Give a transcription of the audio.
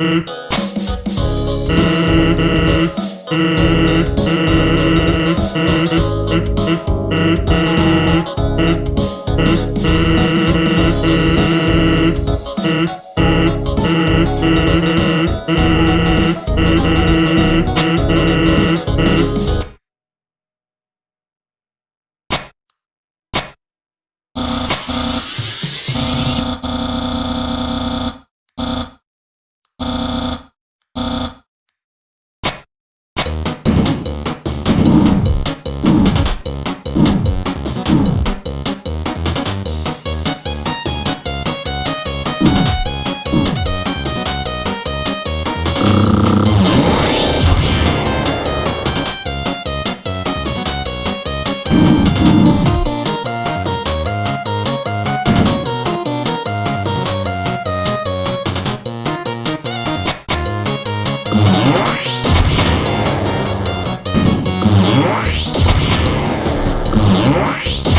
Mm-hmm. Bye.